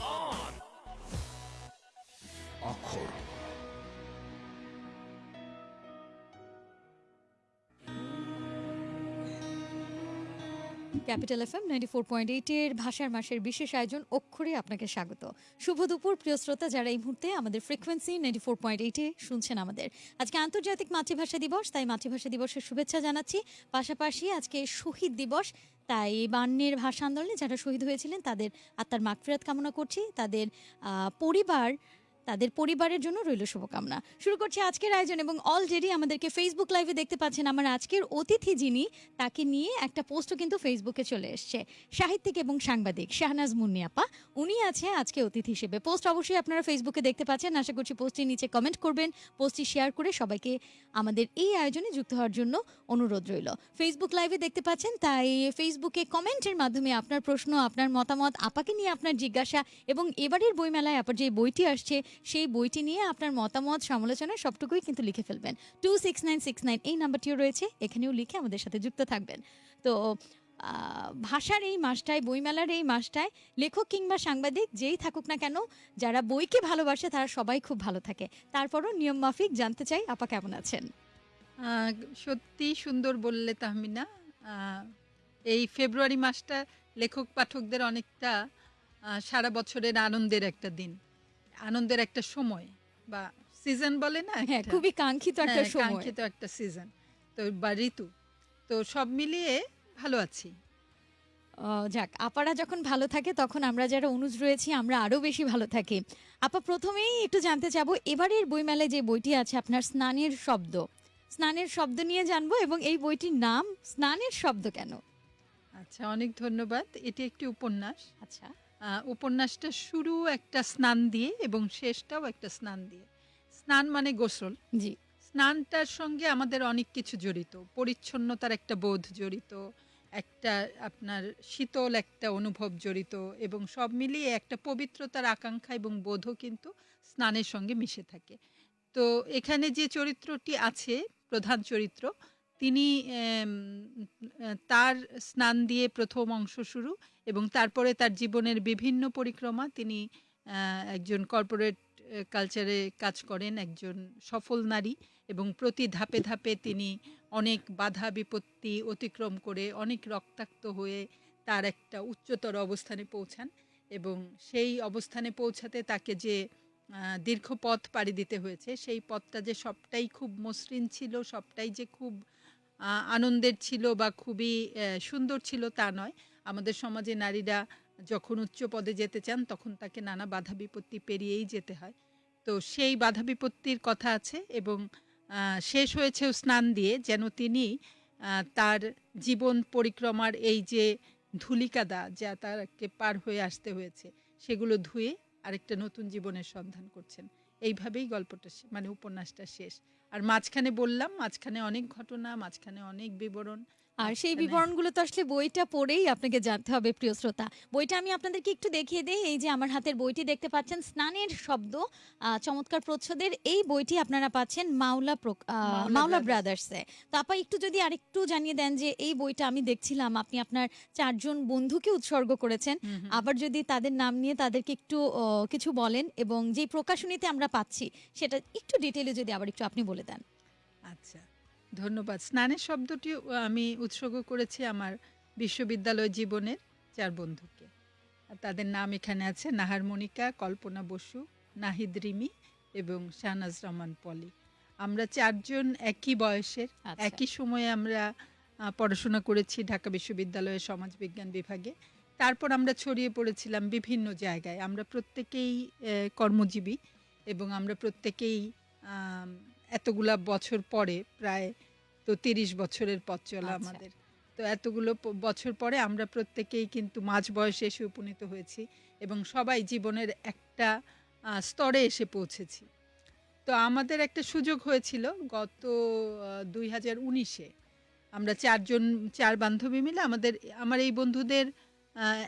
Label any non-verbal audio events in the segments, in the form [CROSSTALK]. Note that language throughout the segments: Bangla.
Oh. on. Capital F M ninety four point এইটের ভাষার মাসের বিশেষ আয়োজন অক্ষরে আপনাকে স্বাগত। শুভ দুপুর, প্রিয় শ্রোতা, যারা এই মুহূর্তে আমাদের ফ্রিকোয়েন্সি নাইনটি ফোর পয়েন্ট এইটে শুনছেন আমাদের। আজকে আন্তর্জাতিক মাতৃভাষা দিবস, তাই মাতৃভাষা দিবসের শুভেচ্ছা জানাচ্ছি। পাশাপাশি আজকে শহীদ দিবস, তাই বান্নের ভাষা আন্দোলনে যারা শহীদ হয়েছিলেন, তাদের আত্মার মাগফিরাত কামনা করছি। তাদের পরিবার তাদের পরিবারের জন্য রইল শুভকামনা। শুরু করছি আজকের আয়োজন এবং অলরেডি আমাদেরকে ফেসবুক লাইভে দেখতে পাচ্ছেন আমার আজকের অতিথি যিনি, তাকে নিয়ে একটা পোস্টও কিন্তু ফেসবুকে চলে এসছে। সাহিত্যিক এবং সাংবাদিক শাহনাজ মুন্নিয়াপা উনি আছে আজকে অতিথি হিসেবে। পোস্ট অবশ্যই আপনারা ফেসবুকে দেখতে পাচ্ছেন। আশা করছি পোস্টটির নিচে কমেন্ট করবেন। পোস্টটি শেয়ার করে সবাইকে আমাদের এই আয়োজনে যুক্ত হওয়ার জন্য অনুরোধ রইল। ফেসবুক লাইভে দেখতে পাচ্ছেন, তাই ফেসবুকে কমেন্টের মাধ্যমে আপনার প্রশ্ন, আপনার মতামত, আপাকে নিয়ে আপনার জিজ্ঞাসা এবং এবারের বইমেলায় আপার যে বইটি আসছে সেই বইটি নিয়ে আপনার মতামত, সমালোচনা সবটুকুই কিন্তু লিখে ফেলবেন। Two six nine six nine এই নাম্বারটিও রয়েছে, এখানেও লিখে আমাদের সাথে যুক্ত থাকবেন। তো ভাষার এই মাসটায়, বইমেলার এই মাসটায়, লেখক কিংবা সাংবাদিক যেই থাকুক না কেন, যারা বইকে ভালোবাসে তারা সবাই খুব ভালো থাকে। তারপরও নিয়ম মাফিক জানতে চাই, আপা কেমন আছেন? সত্যি সুন্দর বললে তাহমিনা। এই ফেব্রুয়ারি মাসটা লেখক পাঠকদের অনেকটা সারা বছরের আনন্দের একটা দিন। আনন্দের একটা সময় বা সিজন বলে না হ্যাঁ খুবই কাঙ্ক্ষিত একটা হ্যাঁ, সময়। কাঙ্ক্ষিত একটা সিজন তো বা ঋতু। তো সব মিলিয়ে ভালো আছি। যাক আপারা যখন ভালো থাকে তখন আমরা যারা অনুজ রয়েছি আমরা আরও বেশি ভালো থাকি। আপা প্রথমেই একটু জানতে চাবো এবারের বইমেলায় যে বইটি আছে আপনার স্নানের শব্দ। স্নানের শব্দ নিয়ে জানব এবং এই বইটির নাম স্নানের শব্দ কেন? আচ্ছা অনেক ধন্যবাদ। এটি একটি উপন্যাস। আচ্ছা। উপন্যাসটা শুরু একটা স্নান দিয়ে এবং শেষটাও একটা স্নান দিয়ে। স্নান মানে গোসল। জি। স্নানটার সঙ্গে আমাদের অনেক কিছু জড়িত। পরিচ্ছন্নতার একটা বোধ জড়িত একটা আপনার শীতল একটা অনুভব জড়িত এবং সব মিলিয়ে একটা পবিত্রতার আকাঙ্ক্ষা এবং বোধও কিন্তু স্নানের সঙ্গে মিশে থাকে। তো এখানে যে চরিত্রটি আছে প্রধান চরিত্র তিনি তার স্নান দিয়ে প্রথম অংশ শুরু এবং তারপরে তার জীবনের বিভিন্ন পরিক্রমা তিনি একজন কর্পোরেট কালচারে কাজ করেন, একজন সফল নারী এবং প্রতি ধাপে ধাপে তিনি অনেক বাধা বিপত্তি অতিক্রম করে অনেক রক্তাক্ত হয়ে তার একটা উচ্চতর অবস্থানে পৌঁছান এবং সেই অবস্থানে পৌঁছাতে তাকে যে দীর্ঘ পথ পাড়ি দিতে হয়েছে, সেই পথটা যে সবটাই খুব মসৃণ ছিল, সবটাই যে খুব আনন্দের ছিল বা খুবই সুন্দর ছিল তা নয়। আমাদের সমাজে নারীরা যখন উচ্চ পদে যেতে চান, তখন তাকে নানা বাধা বিপত্তি পেরিয়েই যেতে হয়। তো সেই বাধা বিপত্তির কথা আছে এবং শেষ হয়েছেও স্নান দিয়ে যেন তিনি তার জীবন পরিক্রমার এই যে ধুলিকাদা যা তাকে পার হয়ে আসতে হয়েছে, সেগুলো ধুয়ে আরেকটা নতুন জীবনের সন্ধান করছেন। এইভাবেই গল্পটা মানে উপন্যাসটা শেষ। আর মাঝখানে বললাম মাঝখানে অনেক ঘটনা মাঝখানে অনেক বিবরণ। আর সেই মাঝখানে- বিবরণগুলো তো আসলে বইটা পড়েই আপনাকে জানতে হবে প্রিয় শ্রোতা। বইটা আমি আপনাদেরকে একটু দেখিয়ে দেই। এই যে আমার হাতের বইটি দেখতে পাচ্ছেন স্নানের শব্দ চমৎকার প্রচ্ছদের। এই বইটি আপনারা পাচ্ছেন মাওলা মাওলা ব্রাদার্স। তো আপা একটু যদি আরেকটু জানিয়ে দেন যে এই বইটা আমি দেখছিলাম আপনি আপনার চারজন বন্ধুকে উৎসর্গ করেছেন। আবার যদি তাদের নাম নিয়ে তাদেরকে একটু কিছু বলেন এবং যে প্রকাশনীতে আমরা পাচ্ছি সেটা একটু ডিটেলে যদি আবার একটু আপনি বলে দেন। আচ্ছা। ধন্যবাদ। স্নানের শব্দটি আমি উৎসর্গ করেছি আমার বিশ্ববিদ্যালয় জীবনের চার বন্ধুকে। আর তাদের নাম এখানে আছে নাহার মনিকা কল্পনা বসু নাহিদ রিমি এবং শাহনাজ রহমান পলি। আমরা চারজন একই বয়সের আচ্ছা। একই সময়ে আমরা পড়াশোনা করেছি ঢাকা বিশ্ববিদ্যালয়ের সমাজবিজ্ঞান বিভাগে। তারপর আমরা ছড়িয়ে পড়েছিলাম বিভিন্ন জায়গায়। আমরা প্রত্যেকেই কর্মজীবী এবং আমরা প্রত্যেকেই এতগুলা বছর পরে প্রায় তো তিরিশ বছরের পথ চলা আচ্ছা। আমাদের। তো এতগুলো বছর পরে আমরা প্রত্যেকেই কিন্তু মাঝ বয়সে এসে উপনীত হয়েছি এবং সবাই জীবনের একটা স্তরে এসে পৌঁছেছি। তো আমাদের একটা সুযোগ হয়েছিল গত দুই হাজার উনিশে। আমরা চারজন চার বান্ধবী মিলে আমাদের আমার এই বন্ধুদের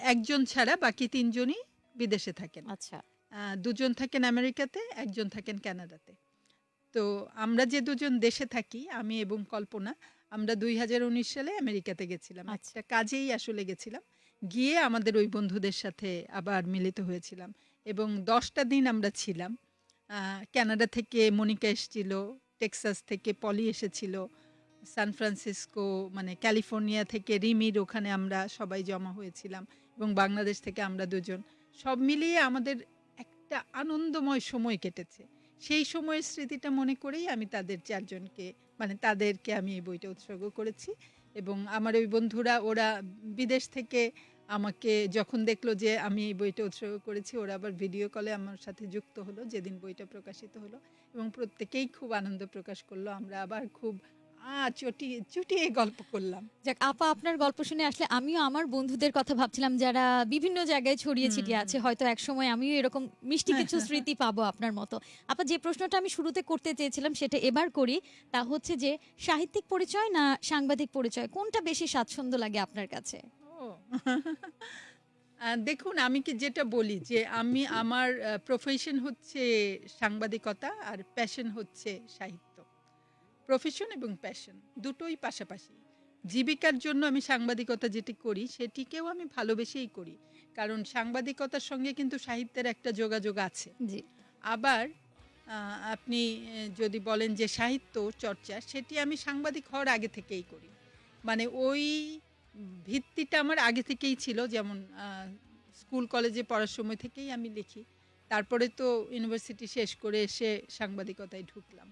একজন ছাড়া বাকি তিনজনই বিদেশে থাকেন। আচ্ছা। দুজন থাকেন আমেরিকাতে একজন থাকেন কানাডাতে। তো আমরা যে দুজন দেশে থাকি আমি এবং কল্পনা আমরা দুই হাজার উনিশ সালে আমেরিকাতে গেছিলাম। আচ্ছা। একটা কাজেই আসলে গেছিলাম। গিয়ে আমাদের ওই বন্ধুদের সাথে আবার মিলিত হয়েছিলাম এবং দশটা দিন আমরা ছিলাম। কানাডা থেকে মনিকা এসেছিল টেক্সাস থেকে পলি এসেছিল সান ফ্রান্সিসকো মানে ক্যালিফোর্নিয়া থেকে রিমির ওখানে আমরা সবাই জমা হয়েছিলাম এবং বাংলাদেশ থেকে আমরা দুজন। সব মিলিয়ে আমাদের একটা আনন্দময় সময় কেটেছে। সেই সময়ের স্মৃতিটা মনে করেই আমি তাদের চারজনকে মানে তাদেরকে আমি এই বইটা উৎসর্গ করেছি। এবং আমার ওই বন্ধুরা, ওরা বিদেশ থেকে আমাকে যখন দেখল যে আমি এই বইটা উৎসর্গ করেছি, ওরা আবার ভিডিও কলে আমার সাথে যুক্ত হলো, যেদিন বইটা প্রকাশিত হলো। এবং প্রত্যেকেই খুব আনন্দ প্রকাশ করল। আমরা আবার খুব চটিয়ে চুটিয়ে গল্প করলাম। যাক আপা আপনার গল্প শুনে আসলে আমিও আমার বন্ধুদের কথা ভাবছিলাম যারা বিভিন্ন জায়গায় ছড়িয়ে ছিটিয়ে আছে। হয়তো এক সময় আমিও এরকম মিষ্টি কিছু স্মৃতি পাবো আপনার মতো। আপা যে প্রশ্নটা আমি শুরুতে করতে চেয়েছিলাম সেটা এবার করি। তা হচ্ছে যে সাহিত্যিক পরিচয় না সাংবাদিক পরিচয়? কোনটা বেশি স্বাচ্ছন্দ্য লাগে আপনার কাছে? দেখুন আমি কি যেটা বলি যে আমি আমার প্রফেশন হচ্ছে সাংবাদিকতা আর প্যাশন হচ্ছে সাহিত্য। প্রফেশন এবং প্যাশন দুটোই পাশাপাশি। জীবিকার জন্য আমি সাংবাদিকতা যেটি করি সেটিকেও আমি ভালোবেসেই করি। কারণ সাংবাদিকতার সঙ্গে কিন্তু সাহিত্যের একটা যোগাযোগ আছে। জি। আবার আপনি যদি বলেন যে সাহিত্য চর্চা সেটি আমি সাংবাদিক হওয়ার আগে থেকেই করি। মানে ওই ভিত্তিটা আমার আগে থেকেই ছিল যেমন স্কুল কলেজে পড়ার সময় থেকেই আমি লিখি। তারপরে তো ইউনিভার্সিটি শেষ করে এসে সাংবাদিকতায় ঢুকলাম।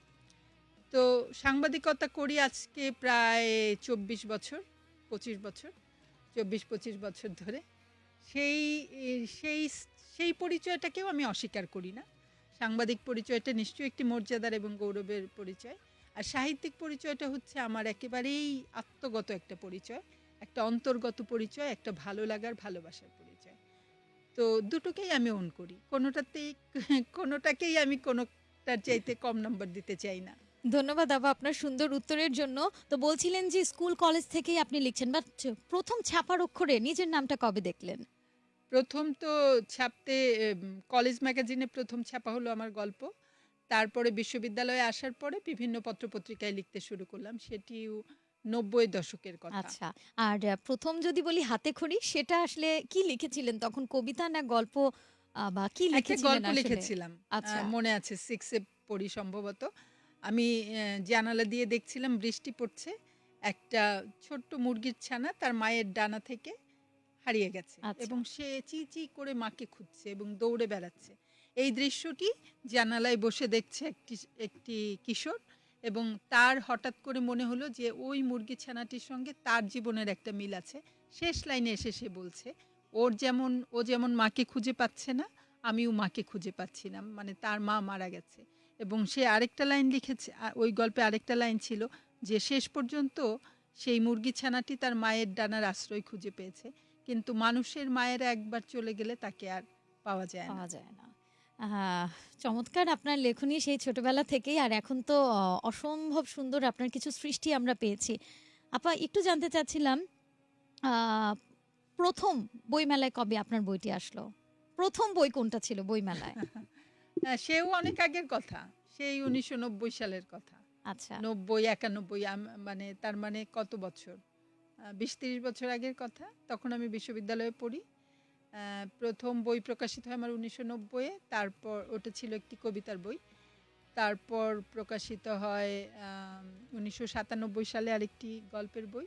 তো সাংবাদিকতা করি আজকে প্রায় চব্বিশ বছর, পঁচিশ বছর, চব্বিশ, পঁচিশ বছর ধরে। সেই সেই সেই পরিচয়টাকেও আমি অস্বীকার করি না। সাংবাদিক পরিচয়টা নিশ্চয়ই একটি মর্যাদার এবং গৌরবের পরিচয়। আর সাহিত্যিক পরিচয়টা হচ্ছে আমার একেবারেই আত্মগত একটা পরিচয়, একটা অন্তর্গত পরিচয়, একটা ভালো লাগার, ভালোবাসার পরিচয়। তো দুটোকেই আমি অন করি। কোনোটাতেই, কোনোটাকেই আমি কোনোটার চাইতে কম নম্বর দিতে চাই না। ধন্যবাদ আপা আপনার সুন্দর উত্তরের জন্য। তো বলছিলেন যে স্কুল কলেজ থেকেই আপনি লিখছেন বাট প্রথম ছাপার অক্ষরে নিজের নামটা কবে দেখলেন? প্রথম তো ছাপতে কলেজ ম্যাগাজিনে প্রথম ছাপা হলো আমার গল্প। তারপরে বিশ্ববিদ্যালয়ে আসার পরে বিভিন্ন পত্রপত্রিকায় লিখতে শুরু করলাম সেটিও নব্বই দশকের কথা। আচ্ছা আর প্রথম যদি বলি হাতে খড়ি সেটা আসলে কি লিখেছিলেন তখন কবিতা না গল্প? বা কি লিখেছিলেন গল্প লিখেছিলাম আচ্ছা। মনে আছে সিক্সে পড়ি সম্ভবত। আমি জানালা দিয়ে দেখছিলাম বৃষ্টি পড়ছে। একটা ছোট্ট মুরগির ছানা তার মায়ের ডানা থেকে হারিয়ে গেছে আচ্ছা। এবং সে চি চি করে মাকে খুঁজছে এবং দৌড়ে বেড়াচ্ছে। এই দৃশ্যটি জানালায় বসে দেখছে একটি একটি কিশোর এবং তার হঠাৎ করে মনে হলো যে ওই মুরগি ছানাটির সঙ্গে তার জীবনের একটা মিল আছে। শেষ লাইনে এসে সে বলছে ওর যেমন ও যেমন মাকে খুঁজে পাচ্ছে না আমিও মাকে খুঁজে পাচ্ছি না। মানে তার মা মারা গেছে। এবং সে আরেকটা লাইন লিখেছে ওই গল্পে আরেকটা লাইন ছিল যে শেষ পর্যন্ত সেই মুরগি ছানাটি তার মায়ের ডানার আশ্রয় খুঁজে পেয়েছে কিন্তু মানুষের মায়েরা একবার চলে গেলে তাকে আর পাওয়া যায় না। পাওয়া যায় না। চমৎকার আপনার লেখনী সেই ছোটবেলা থেকেই আর এখন তো অসম্ভব সুন্দর আপনার কিছু সৃষ্টি আমরা পেয়েছি। আপা একটু জানতে চাচ্ছিলাম প্রথম বইমেলায় কবে আপনার বইটি আসলো? প্রথম বই কোনটা ছিল বইমেলায়? [LAUGHS] হ্যাঁ, সেও অনেক আগের কথা। সেই উনিশশো নব্বই সালের কথা। আচ্ছা। নব্বই একানব্বই মানে তার মানে কত বছর? বিশ তিরিশ বছর আগের কথা। তখন আমি বিশ্ববিদ্যালয়ে পড়ি। প্রথম বই প্রকাশিত হয় আমার উনিশশো নব্বইয়ে। তারপর ওটা ছিল একটি কবিতার বই। তারপর প্রকাশিত হয় উনিশশো সাতানব্বই সালে আরেকটি গল্পের বই।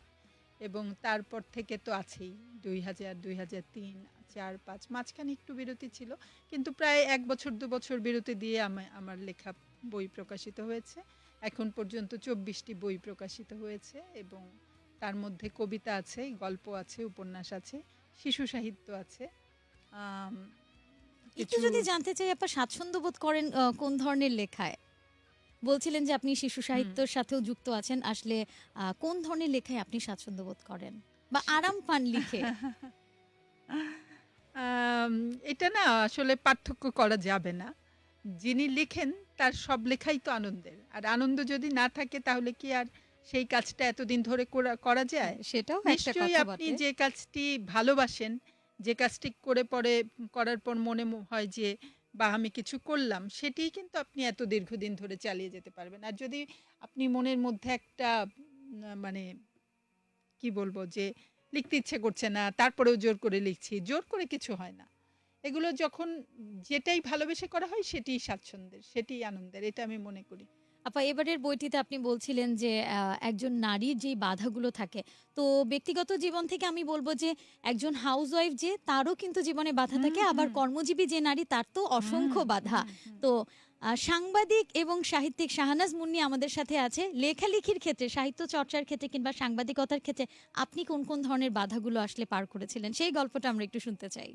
এবং তারপর থেকে তো আছেই। দুই হাজার দুই হাজার তিন চার পাঁচ মাঝখানে একটু বিরতি ছিল। কিন্তু প্রায় এক বছর দু বছর বিরতি দিয়ে আমা- আমার লেখা বই প্রকাশিত হয়েছে। এখন পর্যন্ত চব্বিশটি বই প্রকাশিত হয়েছে এবং তার মধ্যে কবিতা আছে গল্প আছে উপন্যাস আছে শিশু সাহিত্য আছে। একটু যদি জানতে চাই আপনার স্বাচ্ছন্দ্য বোধ করেন কোন ধরনের লেখায়? বলছিলেন যে আপনি শিশু সাহিত্যের সাথেও যুক্ত আছেন। আসলে আহ, কোন ধরনের লেখায় আপনি স্বাচ্ছন্দ্য বোধ করেন? বা আরাম পান লিখে? [LAUGHS] এটা না আসলে পার্থক্য করা যাবে না। যিনি লিখেন তার সব লেখাই তো আনন্দের। আর আনন্দ যদি না থাকে তাহলে কি আর সেই কাজটা এতদিন ধরে করা- যায়? সেটাও নিশ্চয়ই আপনি যে কাজটি ভালোবাসেন যে কাজটি করে পরে করার পর মনে হয় যে বা আমি কিছু করলাম। সেটিই কিন্তু আপনি এত দীর্ঘদিন ধরে চালিয়ে যেতে পারবেন। আর যদি আপনি মনের মধ্যে একটা মানে কি বলব যে লিখতে ইচ্ছে করছে না তারপরেও জোর করে লিখছি জোর করে কিছু হয় না। এগুলো যখন যেটাই ভালোবেসে করা হয় সেটিই স্বাচ্ছন্দ্যের সেটিই আনন্দের এটা আমি মনে করি। আপা এবারের বইটিতে আপনি বলছিলেন যে একজন নারীর যেই বাধাগুলো থাকে তো ব্যক্তিগত জীবন থেকে আমি বলব যে একজন হাউস ওয়াইফ যে তারও কিন্তু জীবনে বাধা থাকে আবার কর্মজীবী যে নারী তার তো অসংখ্য বাধা। তো সাংবাদিক এবং সাহিত্যিক শাহনাজ মুন্নি আমাদের সাথে আছে। লেখালেখির ক্ষেত্রে, সাহিত্য চর্চার ক্ষেত্রে কিংবা সাংবাদিকতার ক্ষেত্রে আপনি কোন কোন ধরনের বাধাগুলো আসলে পার করেছিলেন? সেই গল্পটা আমরা একটু শুনতে চাই।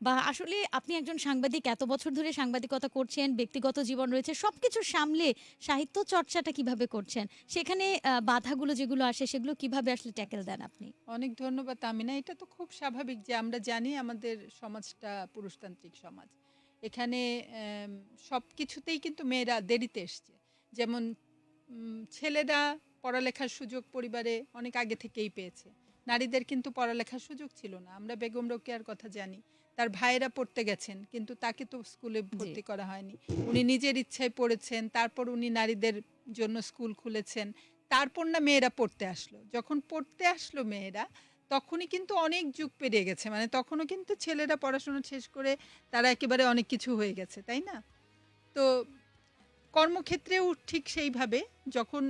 বা আসলে আপনি একজন সাংবাদিক, এত বছর ধরে সাংবাদিকতা করছেন, ব্যক্তিগত জীবন রয়েছে, সবকিছু সামলে সাহিত্য চর্চাটা কীভাবে করছেন? সেখানে বাধাগুলো যেগুলো আসে, সেগুলো কীভাবে আসলে ট্যাকেল দেন আপনি? অনেক ধন্যবাদ আমিনা এটা তো খুব স্বাভাবিক যে আমরা জানি আমাদের সমাজটা পুরুষতান্ত্রিক সমাজ। এখানে সব কিছুতেই কিন্তু মেয়েরা দেরিতে এসছে। যেমন ছেলেরা পড়ালেখার সুযোগ পরিবারে অনেক আগে থেকেই পেয়েছে। নারীদের কিন্তু পড়ালেখার সুযোগ ছিল না। আমরা বেগম রোকেয়ার কথা জানি। তার ভাইয়েরা পড়তে গেছেন কিন্তু তাকে তো স্কুলে ভর্তি করা হয়নি। উনি নিজের ইচ্ছায় পড়েছেন তারপর উনি নারীদের জন্য স্কুল খুলেছেন। তারপর না মেয়েরা পড়তে আসলো। যখন পড়তে আসলো মেয়েরা তখনই কিন্তু অনেক যুগ পেরিয়ে গেছে। মানে তখনও কিন্তু ছেলেরা পড়াশোনা শেষ করে তারা একেবারে অনেক কিছু হয়ে গেছে, তাই না? তো কর্মক্ষেত্রেও ঠিক সেইভাবে যখন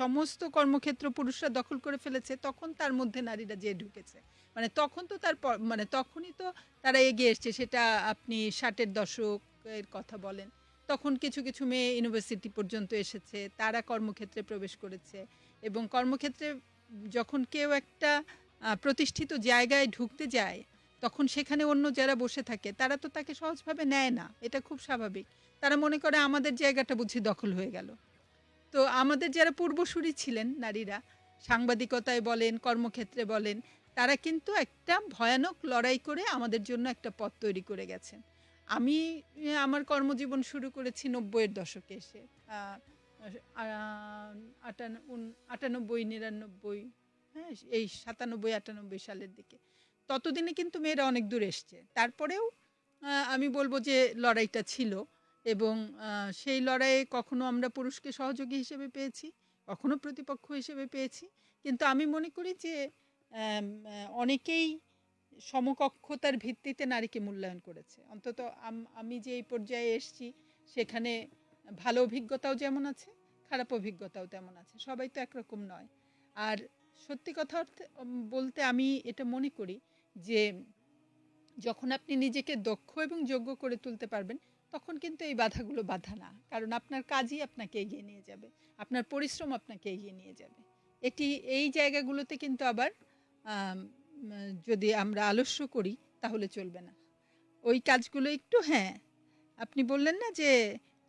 সমস্ত কর্মক্ষেত্র পুরুষরা দখল করে ফেলেছে, তখন তার মধ্যে নারীরা যে ঢুকেছে। মানে তখন তো তার মানে তখনই তো তারা এগিয়ে এসছে, সেটা আপনি ষাটের দশকের কথা বলেন। তখন কিছু কিছু মেয়ে ইউনিভার্সিটি পর্যন্ত এসেছে, তারা কর্মক্ষেত্রে প্রবেশ করেছে এবং কর্মক্ষেত্রে যখন কেউ একটা প্রতিষ্ঠিত জায়গায় ঢুকতে যায়, তখন সেখানে অন্য যারা বসে থাকে, তারা তো তাকে সহজভাবে নেয় না। এটা খুব স্বাভাবিক। তারা মনে করে আমাদের জায়গাটা বুঝি দখল হয়ে গেল। তো আমাদের যারা পূর্বসূরি ছিলেন নারীরা, সাংবাদিকতায় বলেন, কর্মক্ষেত্রে বলেন, তারা কিন্তু একটা ভয়ানক লড়াই করে আমাদের জন্য একটা পথ তৈরি করে গেছেন। আমি আমার কর্মজীবন শুরু করেছি নব্বইয়ের দশকে এসে। আটানব্বই, নিরানব্বই হ্যাঁ এই সাতানব্বই, আটানব্বই সালের দিকে। ততদিনে কিন্তু মেয়েরা অনেক দূর এসছে। তারপরেও আমি বলব যে লড়াইটা ছিল এবং সেই লড়াইয়ে কখনো আমরা পুরুষকে সহযোগী হিসেবে পেয়েছি, কখনো প্রতিপক্ষ হিসেবে পেয়েছি। কিন্তু আমি মনে করি যে অনেকেই সমকক্ষতার ভিত্তিতে নারীকে মূল্যায়ন করেছে। অন্তত আমি যে এই পর্যায়ে এসেছি, সেখানে ভালো অভিজ্ঞতাও যেমন আছে, খারাপ অভিজ্ঞতাও তেমন আছে। সবাই তো একরকম নয়। আর সত্যি কথা বলতে আমি এটা মনে করি যে যখন আপনি নিজেকে দক্ষ এবং যোগ্য করে তুলতে পারবেন, তখন কিন্তু এই বাধাগুলো বাধা না। কারণ আপনার কাজই আপনাকে এগিয়ে নিয়ে যাবে। আপনার পরিশ্রম আপনাকে এগিয়ে নিয়ে যাবে। এটি, এই জায়গাগুলোতে কিন্তু আবার যদি আমরা আলস্য করি, তাহলে চলবে না। ওই কাজগুলো একটু হ্যাঁ আপনি বললেন না যে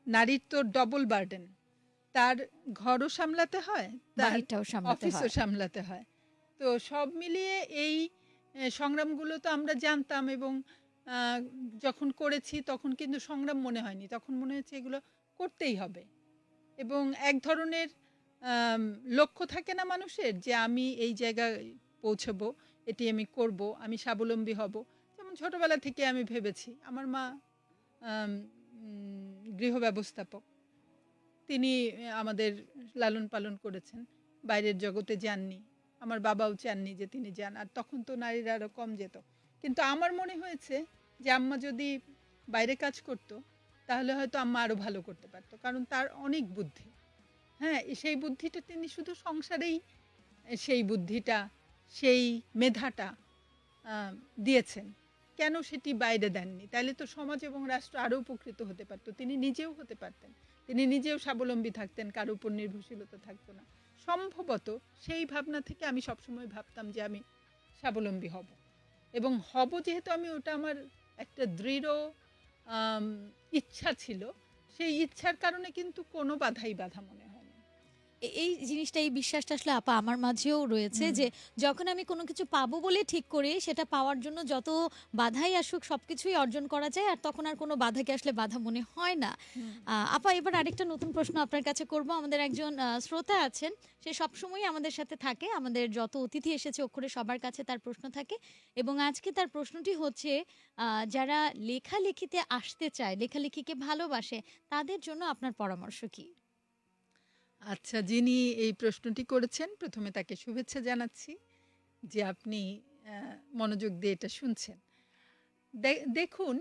নারীর তো ডবল বার্ডেন তার ঘরও সামলাতে হয় তার অফিসও সামলাতে হয়। তো সব মিলিয়ে এই সংগ্রামগুলো তো আমরা জানতাম এবং যখন করেছি তখন কিন্তু সংগ্রাম মনে হয়নি তখন মনে হচ্ছে এগুলো করতেই হবে। এবং এক ধরনের লক্ষ্য থাকে না মানুষের যে আমি এই জায়গায় পৌঁছবো এটি আমি করব আমি স্বাবলম্বী হব। যেমন ছোটবেলা থেকে আমি ভেবেছি আমার মা গৃহ ব্যবস্থাপক। তিনি আমাদের লালন পালন করেছেন। বাইরের জগতে যাননি। আমার বাবাও চাননি যে তিনি যান। আর তখন তো নারীরা আরও কম যেত। কিন্তু আমার মনে হয়েছে যে আম্মা যদি বাইরে কাজ করতো, তাহলে হয়তো আম্মা আরও ভালো করতে পারতো। কারণ তার অনেক বুদ্ধি। হ্যাঁ সেই বুদ্ধিটা তিনি শুধু সংসারেই সেই বুদ্ধিটা, সেই মেধাটা দিয়েছেন। কেন সেটি বাইরে দেননি? তাহলে তো সমাজ এবং রাষ্ট্র আরও উপকৃত হতে পারতো। তিনি নিজেও হতে পারতেন। তিনি নিজেও স্বাবলম্বী থাকতেন, কার উপর নির্ভরশীলতা থাকতো না। সম্ভবত সেই ভাবনা থেকে আমি সবসময় ভাবতাম যে আমি স্বাবলম্বী হব। এবং হব যেহেতু আমি ওটা আমার একটা দৃঢ় ইচ্ছা ছিল, সেই ইচ্ছার কারণে কিন্তু কোনো বাধাই বাধা মনে এই জিনিসটা এই বিশ্বাসটা আসলে আপা আমার মাঝেও রয়েছে যে যখন আমি কোনো কিছু পাবো বলে ঠিক করি সেটা পাওয়ার জন্য যত বাধাই আসুক সব কিছুই অর্জন করা যায় আর তখন আর কোনো বাধাকে আসলে বাধা মনে হয় না। আপা এবার আরেকটা নতুন প্রশ্ন আপনার কাছে করব। আমাদের একজন শ্রোতা আছেন সে সবসময় আমাদের সাথে থাকে আমাদের যত অতিথি এসেছে অক্ষরে সবার কাছে তার প্রশ্ন থাকে এবং আজকে তার প্রশ্নটি হচ্ছে যারা লেখালেখিতে আসতে চায় লেখালেখিকে ভালোবাসে তাদের জন্য আপনার পরামর্শ কি? আচ্ছা যিনি এই প্রশ্নটি করেছেন, প্রথমে তাকে শুভেচ্ছা জানাচ্ছি যে আপনি মনোযোগ দিয়ে এটা শুনছেন। দেখুন,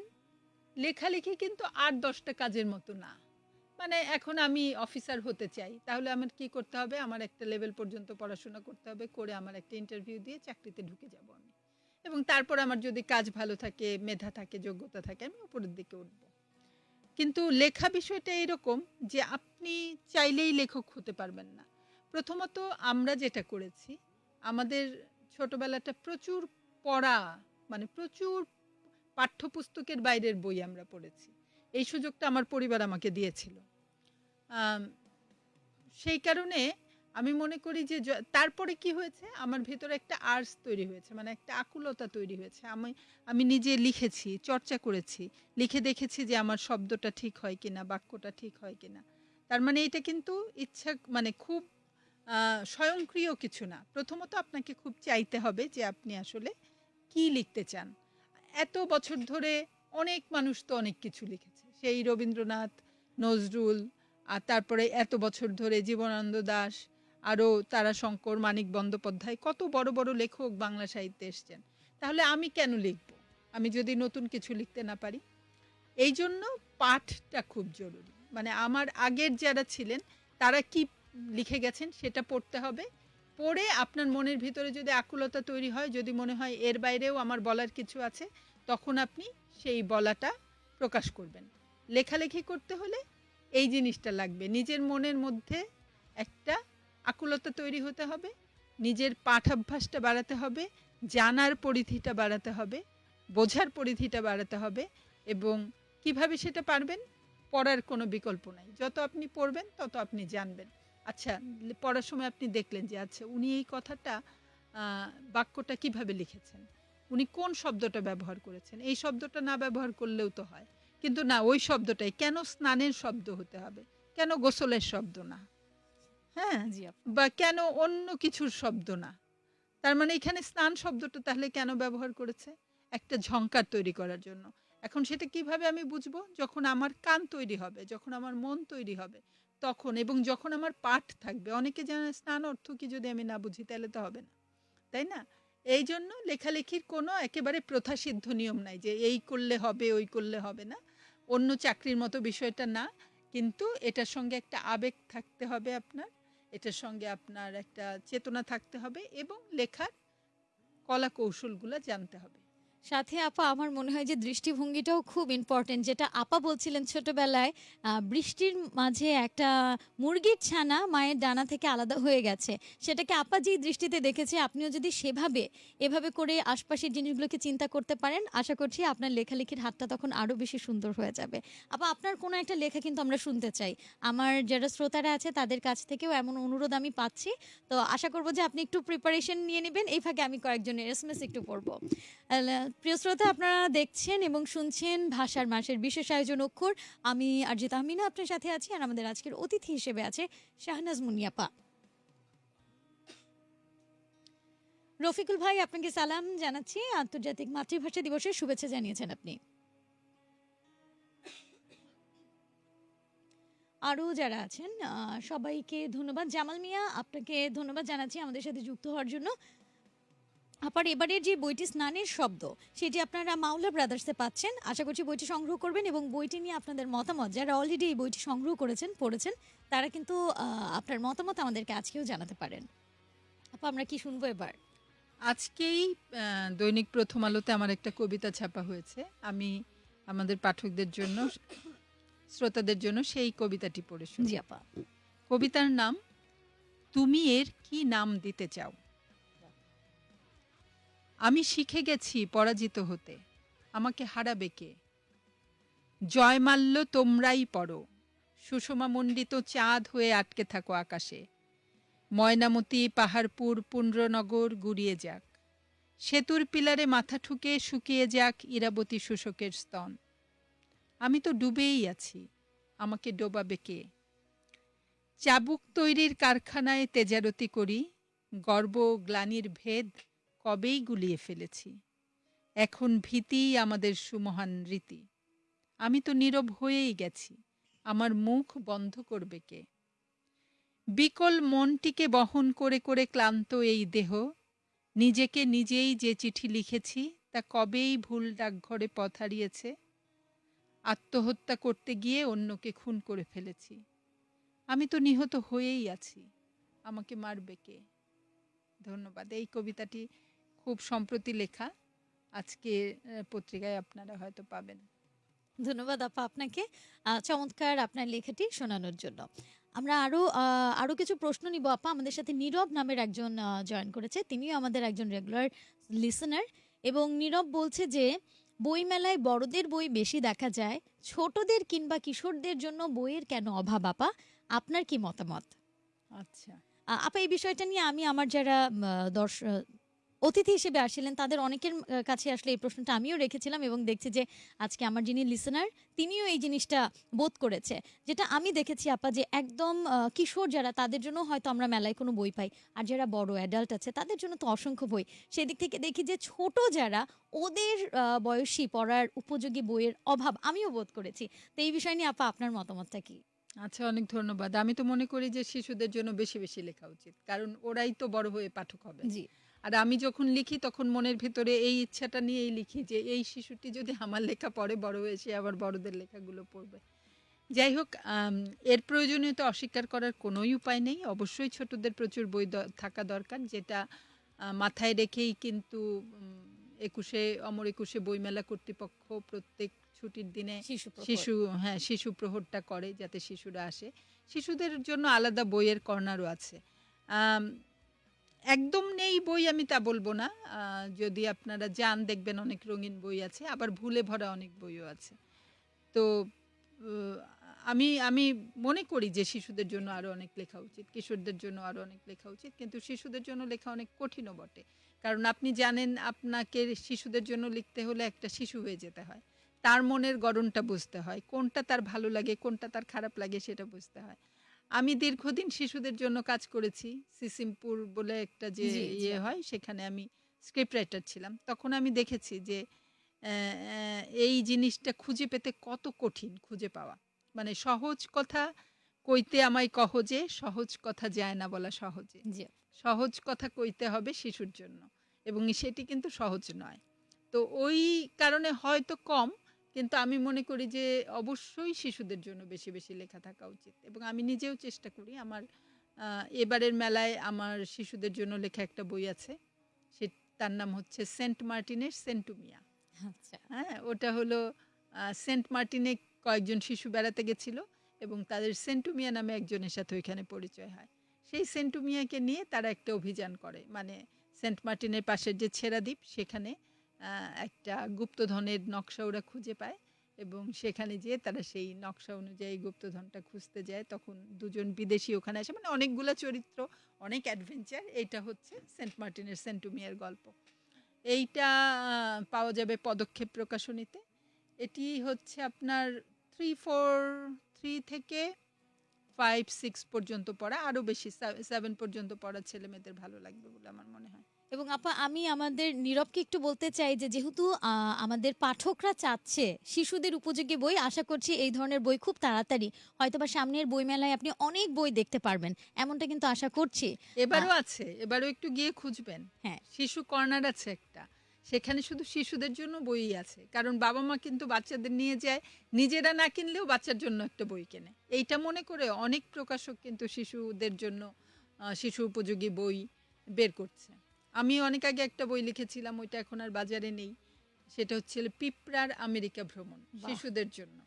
লেখালেখি কিন্তু আর দশটা কাজের মতো না। মানে এখন আমি অফিসার হতে চাই, তাহলে আমার কি করতে হবে? আমার একটা লেভেল পর্যন্ত পড়াশোনা করতে হবে, করে আমার একটা ইন্টারভিউ দিয়ে চাকরিতে ঢুকে যাব আমি। এবং তারপর আমার যদি কাজ ভালো থাকে, মেধা থাকে, যোগ্যতা থাকে, আমি উপরের দিকে উঠব। কিন্তু লেখা বিষয়টা এরকম যে আপনি চাইলেই লেখক হতে পারবেন না। প্রথমত আমরা যেটা করেছি, আমাদের ছোটবেলাটা প্রচুর পড়া মানে প্রচুর পাঠ্যপুস্তকের বাইরের বই আমরা পড়েছি। এই সুযোগটা আমার পরিবার আমাকে দিয়েছিল। সেই কারণে আমি মনে করি যে তারপরে কি হয়েছে? আমার ভেতরে একটা আর্টস তৈরি হয়েছে মানে একটা আকুলতা তৈরি হয়েছে। আমি আমি নিজে লিখেছি, চর্চা করেছি, লিখে দেখেছি যে আমার শব্দটা ঠিক হয় কিনা, বাক্যটা ঠিক হয় কিনা। তার মানে এটা কিন্তু ইচ্ছা মানে খুব স্বয়ংক্রিয় কিছু না। প্রথমত আপনাকে খুব চাইতে হবে যে আপনি আসলে কি লিখতে চান। এত বছর ধরে অনেক মানুষ তো অনেক কিছু লিখেছে। সেই রবীন্দ্রনাথ, নজরুল, আর তারপরে এত বছর ধরে জীবনানন্দ দাশ আরও তারাশঙ্কর মানিক বন্দ্যোপাধ্যায় কত বড় বড় লেখক বাংলা সাহিত্যে এসছেন। তাহলে আমি কেন লিখব? আমি যদি নতুন কিছু লিখতে না পারি? এই জন্য পাঠটা খুব জরুরি। মানে আমার আগের যারা ছিলেন, তারা কি লিখে গেছেন সেটা পড়তে হবে। পড়ে আপনার মনের ভিতরে যদি আকুলতা তৈরি হয়, যদি মনে হয় এর বাইরেও আমার বলার কিছু আছে, তখন আপনি সেই বলাটা প্রকাশ করবেন। লেখালেখি করতে হলে এই জিনিসটা লাগবে। নিজের মনের মধ্যে একটা আকুলতা তৈরি হতে হবে, নিজের পাঠাভ্যাসটা বাড়াতে হবে, জানার পরিধিটা বাড়াতে হবে, বোঝার পরিধিটা বাড়াতে হবে এবং কীভাবে সেটা পারবেন পড়ার কোনো বিকল্প নাই। যত আপনি পড়বেন, তত আপনি জানবেন। আচ্ছা পড়ার সময় আপনি দেখলেন যে আচ্ছা উনি এই কথাটা বাক্যটা কীভাবে লিখেছেন? উনি কোন শব্দটা ব্যবহার করেছেন? এই শব্দটা না ব্যবহার করলেও তো হয়। কিন্তু না, ওই শব্দটাই। কেন স্নানের শব্দ হতে হবে? কেন গোসলের শব্দ না? হ্যাঁ জি আপা বা কেন অন্য কিছুর শব্দ না? তার মানে এখানে স্নান শব্দটা তাহলে কেন ব্যবহার করেছে? একটা ঝংকার তৈরি করার জন্য। এখন সেটা কীভাবে আমি বুঝব? যখন আমার কান তৈরি হবে যখন আমার মন তৈরি হবে তখন এবং যখন আমার পাঠ থাকবে। অনেকে জানে স্নান অর্থ কি যদি আমি না বুঝি তাহলে তো হবে না। তাই না? এই জন্য লেখালেখির কোনো একেবারে প্রথাসিদ্ধ নিয়ম নাই যে এই করলে হবে ওই করলে হবে না। অন্য চাকরির মতো বিষয়টা না। কিন্তু এটার সঙ্গে একটা আবেগ থাকতে হবে আপনার। এটার সঙ্গে আপনার একটা চেতনা থাকতে হবে এবং লেখার কলা কৌশলগুলো জানতে হবে। সাথে আপা, আমার মনে হয় যে দৃষ্টিভঙ্গিটাও খুব ইম্পর্টেন্ট যেটা আপা বলছিলেন ছোটবেলায় বৃষ্টির মাঝে একটা মুরগির ছানা মায়ের ডানা থেকে আলাদা হয়ে গেছে। সেটাকে আপা যেই দৃষ্টিতে দেখেছে, আপনিও যদি সেভাবে, এভাবে করে আশপাশের জিনিসগুলোকে চিন্তা করতে পারেন, আশা করছি আপনার লেখালেখির হাতটা তখন আরও বেশি সুন্দর হয়ে যাবে। আপা, আপনার কোনো একটা লেখা কিন্তু আমরা শুনতে চাই। আমার যারা শ্রোতারা আছে, তাদের কাছ থেকেও এমন অনুরোধ আমি পাচ্ছি। তো আশা করব যে আপনি একটু প্রিপারেশন নিয়ে নেবেন। এই ফাঁকে আমি কয়েকজনের এসএমএস একটু পড়ব। প্রিয় শ্রোতা, আপনারা দেখছেন এবং শুনছেন ভাষার মাসের বিশেষ আয়োজন অক্ষর। আমি আরজিত আহমিনা, আপনার সাথে আছি আর আমাদের আজকের অতিথি হিসেবে আছে শাহনাজ মুনিয়াপা। রফিকুল ভাই, আপনাকে সালাম জানাচ্ছি। আন্তর্জাতিক মাতৃভাষা দিবসের শুভেচ্ছা জানিয়েছেন আপনি। আরও যারা আছেন সবাইকে ধন্যবাদ। জামাল মিয়া, আপনাকে ধন্যবাদ জানাচ্ছি আমাদের সাথে যুক্ত হওয়ার জন্য। আপার এবারের যে বইটি স্নানের শব্দ সেটি আপনারা মাওলা ব্রাদার্সে পাচ্ছেন। আশা করছি বইটি সংগ্রহ করবেন এবং বইটি নিয়ে আপনাদের মতামত যারা অলরেডি এই বইটি সংগ্রহ করেছেন পড়েছেন তারা কিন্তু আপনার মতামত আমাদেরকে আজকেও জানাতে পারেন। আপা আমরা কি শুনব এবার? আজকেই দৈনিক প্রথম আলোতে আমার একটা কবিতা ছাপা হয়েছে। আমি আমাদের পাঠকদের জন্য শ্রোতাদের জন্য সেই কবিতাটি পড়ে শুনি। আপা। কবিতার নাম তুমি এর কি নাম দিতে চাও? আমি শিখে গেছি পরাজিত হতে। আমাকে হারাবে কে? জয়মাল্য তোমরাই পড়ো। সুষমা মণ্ডিত চাঁদ হয়ে আটকে থাকো আকাশে। ময়নামতি পাহাড়পুর পুণ্ড্রনগর গুড়িয়ে যাক। সেতুর পিলারে মাথা ঠুকে শুকিয়ে যাক ইরাবতী শোষকের স্তন। আমি তো ডুবেই আছি। আমাকে ডোবাবে কে? চাবুক তৈরির কারখানায় তেজারতি করি। গর্ব গ্লানির ভেদ কবেই গুলিয়ে ফেলেছি। এখন ভীতিই আমাদের সুমহান রীতি। আমি তো নীরব হয়েই গেছি। আমার মুখ বন্ধ করবে কে? বিকল মনটিকে বহন করে করে ক্লান্ত এই দেহ। নিজেকে নিজেই যে চিঠি লিখেছি, তা কবেই ভুল ডাকঘরে পথ হারিয়েছে? আত্মহত্যা করতে গিয়ে অন্যকে খুন করে ফেলেছি। আমি তো নিহত হয়েই আছি। আমাকে মারবে কে? ধন্যবাদ। এই কবিতাটি খুব সম্প্রতি লেখা। আজকে পত্রিকায় আপনারা হয়তো পাবেন। ধন্যবাদ আপা আপনাকে। চমৎকার আপনার লেখাটি শোনানোর জন্য। আমরা আরও আহ, আরও কিছু প্রশ্ন নিব আপা। আমাদের সাথে নীরব নামের একজন জয়েন করেছে। তিনিও আমাদের একজন রেগুলার লিসনার এবং নীরব বলছে যে বই মেলায় বড়দের বই বেশি দেখা যায়। ছোটদের কিংবা কিশোরদের জন্য বইয়ের কেন অভাব আপা? আপনার কি মতামত? আচ্ছা। আপা এই বিষয়টা নিয়ে আমি আমার যারা দর্শ অতিথি হিসেবে আসছিলেন তাদের অনেকের কাছে আসলে এই প্রশ্নটা আমিও রেখেছিলাম এবং দেখছি যে আজকে আমার যিনি লিসনার তিনিও এই জিনিসটা বোধ করেছে। যেটা আমি দেখেছি আপা যে একদম কিশোর যারা তাদের জন্য হয়তো আমরা মেলায় কোনো বই পাই। আর যারা বড় অ্যাডাল্ট আছে তাদের জন্য তো অসংখ্য বই। সেদিক থেকে দেখি যে ছোট যারা ওদের বয়সী পড়ার উপযোগী বইয়ের অভাব আমিও বোধ করেছি। তো এই বিষয় নিয়ে আপা আপনার মতামতটা কি? আচ্ছা অনেক ধন্যবাদ। আমি তো মনে করি যে শিশুদের জন্য বেশি বেশি লেখা উচিত। কারণ ওরাই তো বড় হয়ে পাঠক হবে। জি। আর আমি যখন লিখি তখন মনের ভেতরে এই ইচ্ছাটা নিয়েই লিখি যে এই শিশুটি যদি আমার লেখা পড়ে বড় হয়ে সে আবার বড়দের লেখাগুলো পড়বে। যাই হোক এর প্রয়োজনীয়তা অস্বীকার করার কোনোই উপায় নেই। অবশ্যই ছোটদের প্রচুর বই থাকা দরকার যেটা মাথায় রেখেই কিন্তু একুশে অমর একুশে বইমেলা কর্তৃপক্ষ প্রত্যেক ছুটির দিনে শিশু শিশু হ্যাঁ শিশু প্রহরটা করে যাতে শিশুরা আসে। শিশুদের জন্য আলাদা বইয়ের কর্নারও আছে। একদম নেই বই আমি তা বলব না। যদি আপনারা যান, দেখবেন অনেক রঙিন বই আছে, আবার ভুলে ভরা অনেক বইও আছে। তো আমি আমি মনে করি যে শিশুদের জন্য আরও অনেক লেখা উচিত, কিশোরদের জন্য আরও অনেক লেখা উচিত, কিন্তু শিশুদের জন্য লেখা অনেক কঠিনও বটে। কারণ আপনি জানেন, আপনাকে শিশুদের জন্য লিখতে হলে একটা শিশু হয়ে যেতে হয়। তার মনের গড়নটা বুঝতে হয়, কোনটা তার ভালো লাগে, কোনটা তার খারাপ লাগে, সেটা বুঝতে হয়। আমি দীর্ঘদিন শিশুদের জন্য কাজ করেছি। সিসিমপুর বলে একটা যে। ইয়ে হয় সেখানে আমি স্ক্রিপ্ট রাইটার ছিলাম। তখন আমি দেখেছি যে এই জিনিসটা খুঁজে পেতে কত কঠিন খুঁজে পাওয়া। মানে সহজ কথা কইতে আমায় কহ যে সহজ কথা যায় না বলা সহজে। সহজ কথা কইতে হবে শিশুর জন্য। এবং সেটি কিন্তু সহজ নয়। তো ওই কারণে হয়তো কম কিন্তু আমি মনে করি যে অবশ্যই শিশুদের জন্য বেশি বেশি লেখা থাকা উচিত। এবং আমি নিজেও চেষ্টা করি আমার এবারের মেলায় আমার শিশুদের জন্য লেখা একটা বই আছে। সে তার নাম হচ্ছে সেন্ট মার্টিনের সেন্টুমিয়া। আচ্ছা। হ্যাঁ ওটা হলো সেন্ট মার্টিনে কয়েকজন শিশু বেড়াতে গেছিল এবং তাদের সেন্টুমিয়া নামে একজনের সাথে ওইখানে পরিচয় হয়। সেই সেন্টুমিয়াকে নিয়ে তারা একটা অভিযান করে। মানে সেন্ট মার্টিনের পাশের যে ছেড়া দ্বীপ সেখানে একটা গুপ্তধনের নকশা ওরা খুঁজে পায় এবং সেখানে যেয়ে তারা সেই নকশা অনুযায়ী গুপ্তধনটা খুঁজতে যায়। তখন দুজন বিদেশি ওখানে আসে। মানে অনেকগুলো চরিত্র, অনেক অ্যাডভেঞ্চার এইটা হচ্ছে সেন্ট মার্টিনের সেন্টুমিয়ার গল্প। এইটা পাওয়া যাবে পদক্ষেপ প্রকাশনীতে। এটি হচ্ছে আপনার থ্রি ফোর থ্রি থেকে ফাইভ সিক্স পর্যন্ত পড়া। আরও বেশি সেভেন পর্যন্ত পড়া ছেলে মেয়েদের ভালো লাগবে বলে আমার মনে হয়। এবং আপা আমি আমাদের নীরবকে একটু বলতে চাই যে যেহেতু আমাদের পাঠকরা চাচ্ছে শিশুদের উপযোগী বই আশা করছি এই ধরনের বই খুব তাড়াতাড়ি হয়তোবা সামনের বইমেলায় আপনি অনেক বই দেখতে পারবেন এমনটা কিন্তু আশা করছি। এবারও আছে এবারও একটু গিয়ে খুঁজবেন। হ্যাঁ। শিশু কর্নার আছে একটা সেখানে শুধু শিশুদের জন্য বই আছে কারণ বাবা মা কিন্তু বাচ্চাদের নিয়ে যায় নিজেরা না কিনলেও বাচ্চার জন্য একটা বই কেনে। এইটা মনে করে অনেক প্রকাশক কিন্তু শিশুদের জন্য শিশু উপযোগী বই বের করছে। আমি অনেক আগে একটা বই লিখেছিলাম ওইটা এখন আর বাজারে নেই। সেটা হচ্ছে পিঁপড়ার আমেরিকা ভ্রমণ শিশুদের জন্য।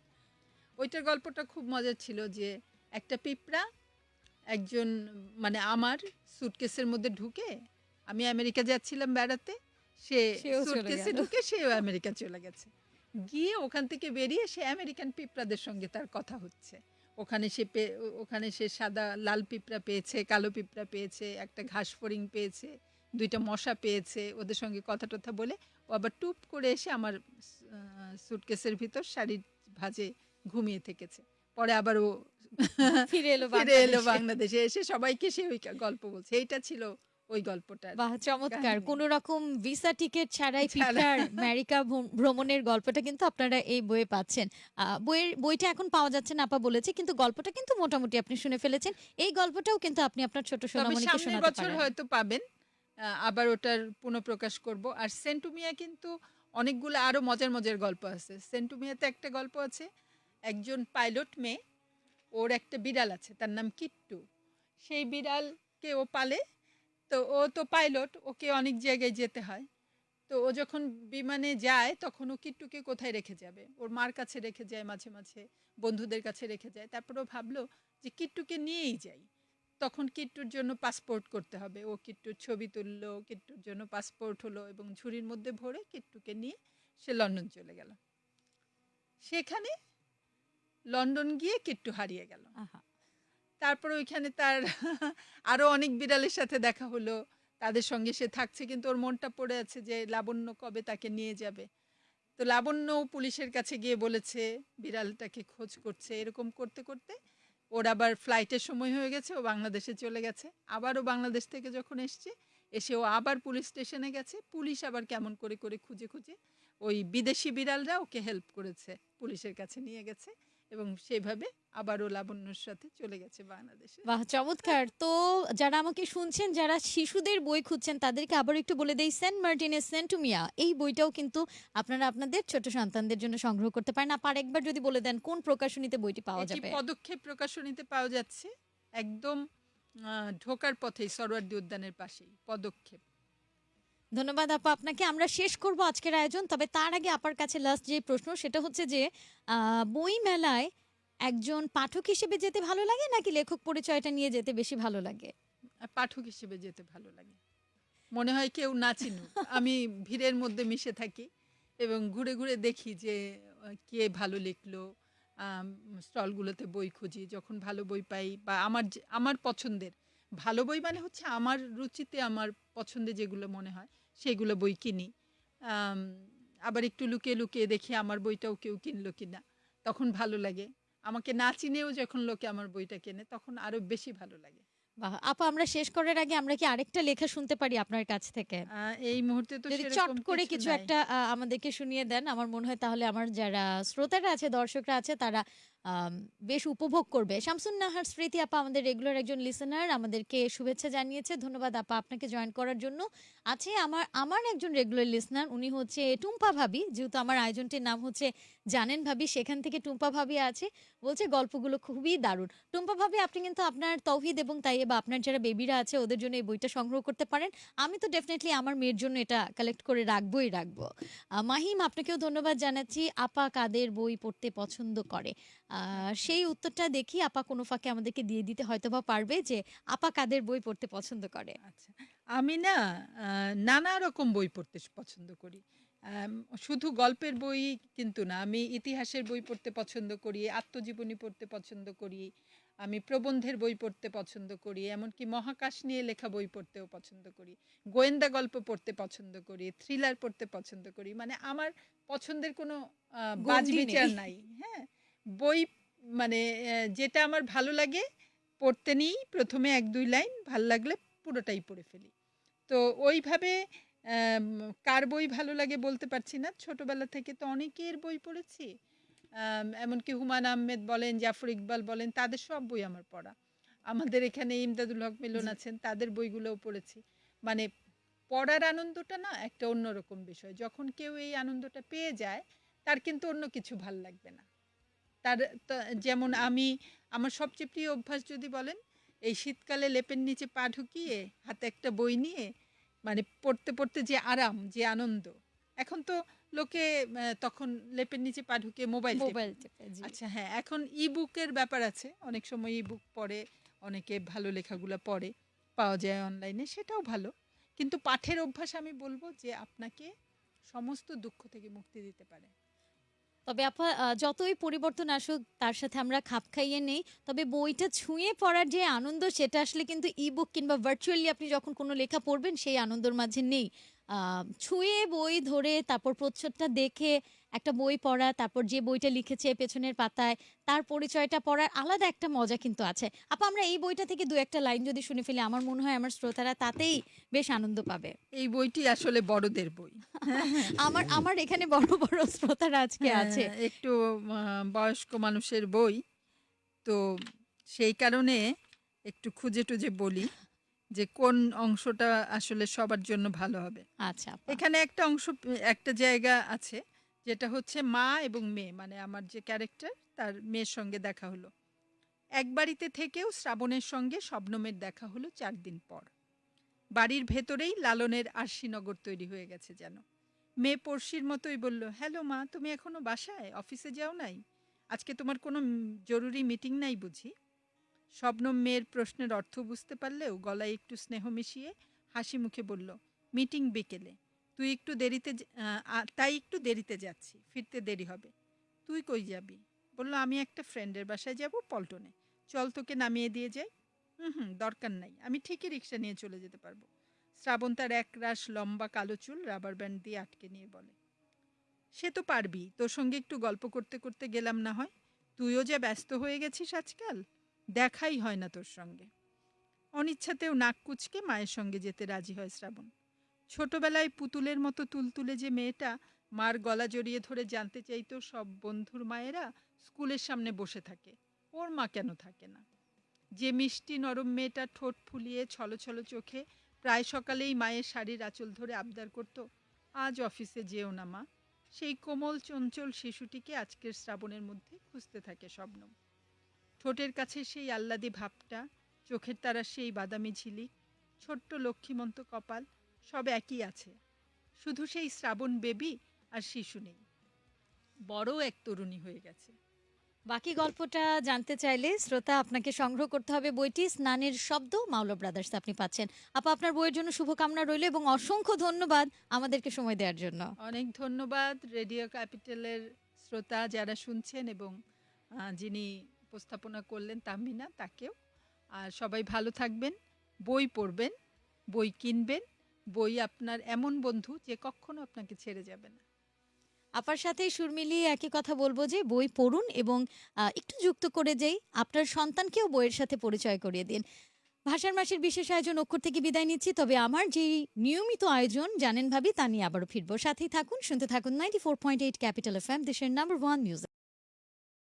ওইটার গল্পটা খুব মজার ছিল যে একটা পিঁপড়া একজন মানে আমার সুটকেসের মধ্যে ঢুকে আমি আমেরিকা যাচ্ছিলাম বেড়াতে সে চলে সুটকেসে ঢুকে সেও আমেরিকা চলে গেছে। গিয়ে ওখান থেকে বেরিয়ে সে আমেরিকান পিঁপড়াদের সঙ্গে তার কথা হচ্ছে। ওখানে সে ওখানে সে সাদা লাল পিঁপড়া পেয়েছে কালো পিঁপড়া পেয়েছে একটা ঘাস ফড়িং পেয়েছে। দুইটা মশা পেয়েছে ওদের সঙ্গে কথা টথা বলে ও আবার টুপ করে এসে আমার সুটকেসের ভিতর শাড়ির ভাজে ঘুমিয়ে থেকেছে। পরে আবার ও ফিরে এলো ফিরে এলো বাংলাদেশে। এসে সবাইকে সে ওই গল্প বলছে। এইটা ছিল ওই গল্পটার বাহ চমৎকার। কোন রকম ভিসা টিকিট ছাড়াই। পিটার আমেরিকা ভ্রমণের গল্পটা কিন্তু আপনারা এই বইয়ে পাচ্ছেন। আহ, বইয়ের বইটা এখন পাওয়া যাচ্ছে না আপা বলেছে কিন্তু গল্পটা কিন্তু মোটামুটি আপনি শুনে ফেলেছেন। এই গল্পটাও কিন্তু আপনি আপনার ছোট সোনামণিকে শোনাতে বছর হয়তো পাবেন। আবার ওটার পুনঃপ্রকাশ করব। আর সেন্টুমিয়া কিন্তু অনেকগুলো আরও মজার মজার গল্প আছে। সেন্টুমিয়াতে একটা গল্প আছে, একজন পাইলট মেয়ে, ওর একটা বিড়াল আছে, তার নাম কিট্টু। সেই বিড়ালকে ও পালে, তো ও তো পাইলট, ওকে অনেক জায়গায় যেতে হয়। তো ও যখন বিমানে যায়, তখন ও কিট্টুকে কোথায় রেখে যাবে? ওর মার কাছে রেখে যায়, মাঝে মাঝে বন্ধুদের কাছে রেখে যায়। তারপর ও ভাবলো যে কিট্টুকে নিয়েই যাই। তখন কিট্টুর জন্য পাসপোর্ট করতে হবে। ও কিট্টুর ছবি তুললো কিট্টুর জন্য পাসপোর্ট হলো এবং ঝুড়ির মধ্যে ভরে কিট্টুকে নিয়ে সে লন্ডন চলে গেল। সেখানে লন্ডন গিয়ে কিট্টু হারিয়ে গেল। তারপর ওইখানে তার [LAUGHS] আরও অনেক বিড়ালের সাথে দেখা হলো। তাদের সঙ্গে সে থাকছে কিন্তু ওর মনটা পড়ে আছে যে লাবণ্য কবে তাকে নিয়ে যাবে। তো লাবণ্য পুলিশের কাছে গিয়ে বলেছে বিড়ালটাকে খোঁজ করছে। এরকম করতে করতে ওর আবার ফ্লাইটের সময় হয়ে গেছে, ও বাংলাদেশে চলে গেছে। আবারও বাংলাদেশ থেকে যখন এসছে, এসে ও আবার পুলিশ স্টেশনে গেছে। পুলিশ আবার কেমন করে করে খুঁজে খুঁজে ওই বিদেশি বিড়ালরা ওকে হেল্প করেছে, পুলিশের কাছে নিয়ে গেছে। এবং সেভাবে আবারও লাবণ্যর সাথে চলে গেছে বাংলাদেশে। বাহ চমৎকার। তো যারা আমাকে শুনছেন যারা শিশুদের বই খুঁজছেন তাদেরকে আবার একটু বলে দেই সেন্ট মার্টিনের সেন্টুমিয়া এই বইটাও কিন্তু আপনারা আপনাদের ছোট সন্তানদের জন্য সংগ্রহ করতে পারেন। আপার একবার যদি বলে দেন কোন প্রকাশনীতে বইটি পাওয়া এটি যাবে? পদক্ষেপ প্রকাশনীতে পাওয়া যাচ্ছে একদম আহ, ঢোকার পথেই সরোয়ার্দী উদ্যানের পাশেই পদক্ষেপ। ধন্যবাদ আপা। আপনাকে আমরা শেষ করব আজকের আয়োজন, তবে তার আগে আপার কাছে লাস্ট যে প্রশ্ন, সেটা হচ্ছে যে বই মেলায় একজন পাঠক হিসেবে যেতে ভালো লাগে নাকি লেখক পরিচয়টা নিয়ে যেতে বেশি ভালো লাগে? পাঠক হিসেবে যেতে ভালো লাগে। মনে হয় কেউ না চিনুক। আমি ভিড়ের মধ্যে মিশে থাকি এবং ঘুরে ঘুরে দেখি যে কে ভালো লিখলো স্টলগুলোতে বই খুঁজি, যখন ভালো বই পাই বা আমার আমার পছন্দের। ভালো বই মানে হচ্ছে আমার রুচিতে, আমার পছন্দে যেগুলো মনে হয় সেগুলো বই কিনি। আবার একটু লুকিয়ে লুকিয়ে দেখি আমার বইটাও কেউ কিনলো কিনা। তখন ভালো লাগে। আমাকে না চিনেও যখন লোকে আমার বইটা কেনে তখন আরও বেশি ভালো লাগে। বাহ! আপা আমরা শেষ করার আগে আমরা কি আরেকটা লেখা শুনতে পারি আপনার কাছ থেকে? এই মুহূর্তে তো যদি চট করে কিছু একটা আমাদেরকে শুনিয়ে দেন আমার মনে হয় তাহলে আমার যারা শ্রোতারা আছে দর্শকরা আছে তারা বেশ উপভোগ করবে। শামসুন নাহার স্মৃতি আপা আমাদের রেগুলার একজন লিসেনার আমাদেরকে শুভেচ্ছা জানিয়েছে। ধন্যবাদ আপা আপনাকে জয়েন করার জন্য। আছে আমার আমার একজন রেগুলার লিসনার উনি হচ্ছে টুম্পা ভাবি। যেহেতু আমার আয়োজনটির নাম হচ্ছে জানেন ভাবি, সেখান থেকে টুম্পা ভাবি আছে। বলছে গল্পগুলো খুবই দারুণ। টুম্পা ভাবি, আপনি কিন্তু আপনার তৌহিদ এবং তাই বা আপনার যারা বেবিরা আছে, ওদের জন্য এই বইটা সংগ্রহ করতে পারেন। আমি তো ডেফিনেটলি আমার মেয়ের জন্য এটা কালেক্ট করে রাখবোই রাখব। মাহিম, আপনাকেও ধন্যবাদ জানাচ্ছি। আপা কাদের বই পড়তে পছন্দ করে? আহ, সেই উত্তরটা দেখি আপা কোনো ফাঁকে আমাদেরকে দিয়ে দিতে হয়তো বা পারবে যে আপা কাদের বই পড়তে পছন্দ করে? আচ্ছা আমি না আহ, নানা রকম বই পড়তে পছন্দ করি। আম, শুধু গল্পের বই কিন্তু না আমি ইতিহাসের বই পড়তে পছন্দ করি আত্মজীবনী পড়তে পছন্দ করি আমি প্রবন্ধের বই পড়তে পছন্দ করি এমনকি মহাকাশ নিয়ে লেখা বই পড়তেও পছন্দ করি গোয়েন্দা গল্প পড়তে পছন্দ করি থ্রিলার পড়তে পছন্দ করি মানে আমার পছন্দের কোনো আহ, বাজ গণ্ডি নেই। বিচার নাই হ্যাঁ? বই মানে যেটা আমার ভালো লাগে পড়তে নিই প্রথমে এক দুই লাইন ভালো লাগলে পুরোটাই পড়ে ফেলি। তো ওইভাবে কার বই ভালো লাগে বলতে পারছি না। ছোটবেলা থেকে তো অনেকের বই পড়েছি। এমনকি হুমায়ুন আহমেদ বলেন জাফর ইকবাল বলেন তাদের সব বই আমার পড়া। আমাদের এখানে ইমদাদুল হক মিলন আছেন তাদের বইগুলোও পড়েছি। মানে পড়ার আনন্দটা না একটা অন্যরকম বিষয়। যখন কেউ এই আনন্দটা পেয়ে যায় তার কিন্তু অন্য কিছু ভালো লাগবে না। তার যেমন আমি আমার সবচেয়ে প্রিয় অভ্যাস যদি বলেন এই শীতকালে লেপের নিচে পা ঢুকিয়ে হাতে একটা বই নিয়ে মানে পড়তে পড়তে যে আরাম যে আনন্দ এখন তো লোকে তখন লেপের নিচে পা ঢুকিয়ে মোবাইল মোবাইল আচ্ছা হ্যাঁ এখন ই বুকের ব্যাপার আছে অনেক সময় ই বুক পড়ে অনেকে ভালো লেখাগুলো পড়ে পাওয়া যায় অনলাইনে সেটাও ভালো কিন্তু পাঠের অভ্যাস আমি বলব যে আপনাকে সমস্ত দুঃখ থেকে মুক্তি দিতে পারে। তবে আপা যতই পরিবর্তন আসুক, তার সাথে আমরা খাপ খাইয়ে নেই। তবে বইটা ছুঁয়ে পড়ার যে আনন্দ, সেটা আসলে কিন্তু ই বুক কিংবা ভার্চুয়ালি আপনি যখন কোনো লেখা পড়বেন, সেই আনন্দের মাঝে নেই। ছুঁয়ে বই ধরে তারপর প্রচ্ছদটা দেখে একটা বই পড়া তারপর যে বইটা লিখেছে পেছনের পাতায় তার পরিচয়টা পড়ার আলাদা একটা মজা কিন্তু আছে। আপা আমরা এই বইটা থেকে দু একটা লাইন যদি শুনে ফেলি আমার মনে হয় আমার শ্রোতারা তাতেই বেশ আনন্দ পাবে। এই বইটি আসলে বড়দের বই। আমার আমার এখানে বড় বড় শ্রোতারা আজকে আছে। হ্যাঁ, একটু আহ, বয়স্ক মানুষের বই। তো সেই কারণে একটু খুঁজে টুজে বলি। যে কোন অংশটা আসলে সবার জন্য ভালো হবে। আচ্ছা এখানে একটা অংশ একটা জায়গা আছে যেটা হচ্ছে মা এবং মেয়ে মানে আমার যে ক্যারেক্টার তার মেয়ের সঙ্গে দেখা হলো। এক বাড়িতে থেকেও শ্রাবণের সঙ্গে শবনমের দেখা হলো চার দিন পর। বাড়ির ভেতরেই লালনের আরশিনগর তৈরি হয়ে গেছে যেন। মেয়ে পড়শির মতোই বলল হ্যালো মা তুমি এখনও বাসায়? অফিসে যাও নাই? আজকে তোমার কোনো জরুরি মিটিং নাই বুঝি? শবনম মেয়ের প্রশ্নের অর্থ বুঝতে পারলেও গলায় একটু স্নেহ মিশিয়ে হাসি মুখে বলল, মিটিং বিকেলে। তুই একটু দেরিতে তাই একটু দেরিতে যাচ্ছি। ফিরতে দেরি হবে। তুই কই যাবি? বলল, আমি একটা ফ্রেন্ডের বাসায় যাব পল্টনে। চল তোকে নামিয়ে দিয়ে যাই। হুম হুম, দরকার নাই। আমি ঠিকই রিক্সা নিয়ে চলে যেতে পারব। শ্রাবণ তার এক রাশ লম্বা কালো চুল রাবার ব্যান্ড দিয়ে আটকে নিয়ে বলে, সে তো পারবি। তোর সঙ্গে একটু গল্প করতে করতে গেলাম না হয়। তুইও যে ব্যস্ত হয়ে গেছিস আজকাল। দেখাই হয় না তোর সঙ্গে। অনিচ্ছাতেও নাক কুচকে মায়ের সঙ্গে যেতে রাজি হয় শ্রাবণ। ছোটবেলায় পুতুলের মতো তুলতুলে যে মেয়েটা মার গলা জড়িয়ে ধরে জানতে চাইতো সব বন্ধুর মায়েরা স্কুলের সামনে বসে থাকে। ওর মা কেন থাকে না? যে মিষ্টি নরম মেয়েটা ঠোঁট ফুলিয়ে ছলো ছলো চোখে প্রায় সকালেই মায়ের শাড়ির আঁচল ধরে আবদার করত, আজ অফিসে যেও না মা। সেই কোমল, চঞ্চল শিশুটিকে আজকের শ্রাবণের মধ্যে খুঁজতে থাকে স্বপ্নম ঠোঁটের কাছে সেই আহ্লাদি ভাবটা চোখের তারা সেই বাদামি ঝিলিক ছোট্ট লক্ষ্মীমন্ত কপাল সব একই আছে। শুধু সেই শ্রাবণ বেবি আর শিশু নেই। বড় এক তরুণী হয়ে গেছে। বাকি গল্পটা জানতে চাইলে শ্রোতা আপনাকে সংগ্রহ করতে হবে বইটি স্নানের শব্দ মাওলা ব্রাদার্স আপনি পাচ্ছেন। আপা আপনার বইয়ের জন্য শুভকামনা রইল এবং অসংখ্য ধন্যবাদ আমাদেরকে সময় দেওয়ার জন্য। অনেক ধন্যবাদ রেডিও ক্যাপিটালের শ্রোতা যারা শুনছেন এবং যিনি উপস্থাপনা করলেন তাহমিনা তাকেও। আর সবাই ভালো থাকবেন, বই পড়বেন, বই কিনবেন, বই আপনার এমন বন্ধু যে কখনো আপনাকে ছেড়ে যাবে না। আপার সাথে সুর মিলিয়ে একই কথা বলব যে, বই পড়ুন এবং একটু যুক্ত করে যেই, আপনার সন্তানকেও বইয়ের সাথে পরিচয় করিয়ে দিন। ভাষার মাসের বিশেষ আয়োজন অক্ষর থেকে বিদায় নিচ্ছি, তবে আমার যেই নিয়মিত আয়োজন, জানেন ভাবি, তা নিয়ে আবারও ফিরবো। সাথেই থাকুন, শুনতে থাকুন ninety four point eight capital F M দেশের নাম্বার ওয়ান মিউজিক